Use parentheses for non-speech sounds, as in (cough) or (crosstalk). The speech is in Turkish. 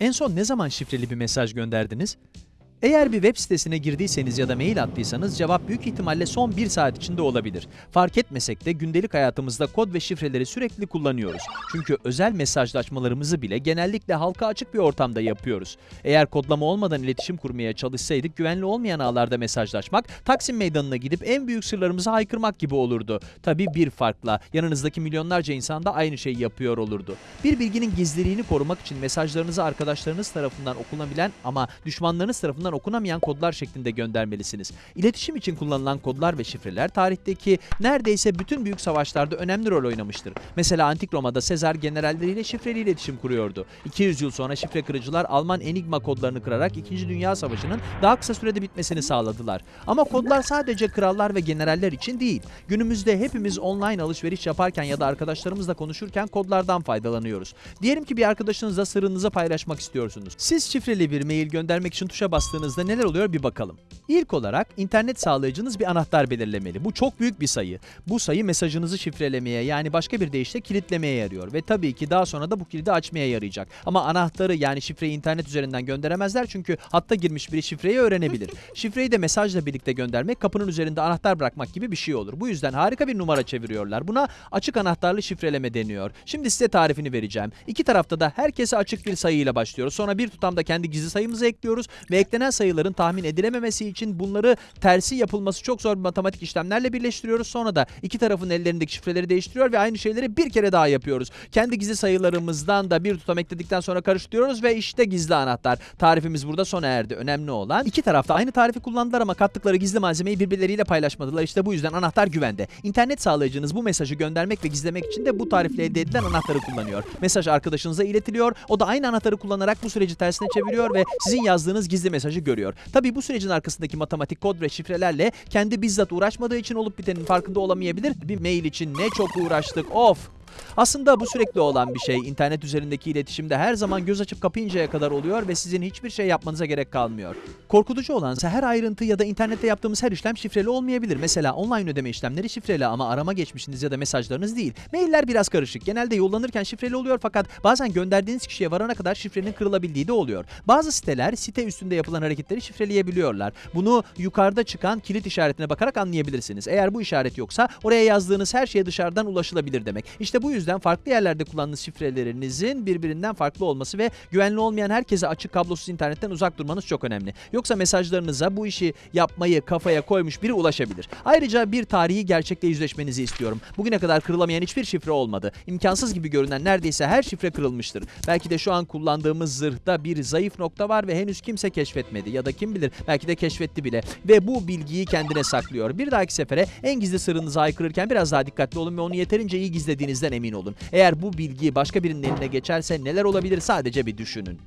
En son ne zaman şifreli bir mesaj gönderdiniz? Eğer bir web sitesine girdiyseniz ya da mail attıysanız cevap büyük ihtimalle son 1 saat içinde olabilir. Fark etmesek de gündelik hayatımızda kod ve şifreleri sürekli kullanıyoruz. Çünkü özel mesajlaşmalarımızı bile genellikle halka açık bir ortamda yapıyoruz. Eğer kodlama olmadan iletişim kurmaya çalışsaydık güvenli olmayan ağlarda mesajlaşmak, Taksim Meydanı'na gidip en büyük sırlarımızı haykırmak gibi olurdu. Tabii bir farkla yanınızdaki milyonlarca insan da aynı şeyi yapıyor olurdu. Bir bilginin gizliliğini korumak için mesajlarınızı arkadaşlarınız tarafından okunabilen ama düşmanlarınız tarafından okunamayan kodlar şeklinde göndermelisiniz. İletişim için kullanılan kodlar ve şifreler tarihteki neredeyse bütün büyük savaşlarda önemli rol oynamıştır. Mesela Antik Roma'da Sezar generalleriyle şifreli iletişim kuruyordu. 200 yıl sonra şifre kırıcılar Alman Enigma kodlarını kırarak 2. Dünya Savaşı'nın daha kısa sürede bitmesini sağladılar. Ama kodlar sadece krallar ve generaller için değil. Günümüzde hepimiz online alışveriş yaparken ya da arkadaşlarımızla konuşurken kodlardan faydalanıyoruz. Diyelim ki bir arkadaşınızla sırrınızı paylaşmak istiyorsunuz. Siz şifreli bir mail göndermek için tuşa bastığınızda neler oluyor bir bakalım. İlk olarak internet sağlayıcınız bir anahtar belirlemeli. Bu çok büyük bir sayı. Bu sayı mesajınızı şifrelemeye yani başka bir deyişle kilitlemeye yarıyor ve tabii ki daha sonra da bu kilidi açmaya yarayacak. Ama anahtarı yani şifreyi internet üzerinden gönderemezler çünkü hatta girmiş biri şifreyi öğrenebilir. (laughs) Şifreyi de mesajla birlikte göndermek kapının üzerinde anahtar bırakmak gibi bir şey olur. Bu yüzden harika bir numara çeviriyorlar. Buna açık anahtarlı şifreleme deniyor. Şimdi size tarifini vereceğim. İki tarafta da herkese açık bir sayıyla başlıyoruz. Sonra bir tutamda kendi gizli sayımızı ekliyoruz ve eklenen sayıların tahmin edilememesi için bunları tersi yapılması çok zor bir matematik işlemlerle birleştiriyoruz. Sonra da iki tarafın ellerindeki şifreleri değiştiriyor ve aynı şeyleri bir kere daha yapıyoruz. Kendi gizli sayılarımızdan da bir tutam ekledikten sonra karıştırıyoruz ve işte gizli anahtar. Tarifimiz burada sona erdi. Önemli olan iki tarafta aynı tarifi kullandılar ama kattıkları gizli malzemeyi birbirleriyle paylaşmadılar. İşte bu yüzden anahtar güvende. İnternet sağlayıcınız bu mesajı göndermek ve gizlemek için de bu tarifle elde edilen anahtarı kullanıyor. Mesaj arkadaşınıza iletiliyor. O da aynı anahtarı kullanarak bu süreci tersine çeviriyor ve sizin yazdığınız gizli mesajı görüyor. Tabii bu sürecin arkasındaki matematik kod ve şifrelerle kendi bizzat uğraşmadığı için olup bitenin farkında olamayabilir. Bir mail için ne çok uğraştık. Of! Aslında bu sürekli olan bir şey. İnternet üzerindeki iletişimde her zaman göz açıp kapayıncaya kadar oluyor ve sizin hiçbir şey yapmanıza gerek kalmıyor. Korkutucu olansa her ayrıntı ya da internette yaptığımız her işlem şifreli olmayabilir. Mesela online ödeme işlemleri şifreli ama arama geçmişiniz ya da mesajlarınız değil. Mailler biraz karışık. Genelde yollanırken şifreli oluyor fakat bazen gönderdiğiniz kişiye varana kadar şifrenin kırılabildiği de oluyor. Bazı siteler site üstünde yapılan hareketleri şifreleyebiliyorlar. Bunu yukarıda çıkan kilit işaretine bakarak anlayabilirsiniz. Eğer bu işaret yoksa oraya yazdığınız her şeye dışarıdan ulaşılabilir demek. İşte bu yüzden farklı yerlerde kullandığınız şifrelerinizin birbirinden farklı olması ve güvenli olmayan herkese açık kablosuz internetten uzak durmanız çok önemli. Yoksa mesajlarınıza bu işi yapmayı kafaya koymuş biri ulaşabilir. Ayrıca bir tarihi gerçekle yüzleşmenizi istiyorum. Bugüne kadar kırılamayan hiçbir şifre olmadı. İmkansız gibi görünen neredeyse her şifre kırılmıştır. Belki de şu an kullandığımız zırhta bir zayıf nokta var ve henüz kimse keşfetmedi ya da kim bilir belki de keşfetti bile ve bu bilgiyi kendine saklıyor. Bir dahaki sefere en gizli sırrınızı aykırırken biraz daha dikkatli olun ve onu yeterince iyi gizlediğinizden emin olun. Eğer bu bilgi başka birinin eline geçerse neler olabilir sadece bir düşünün.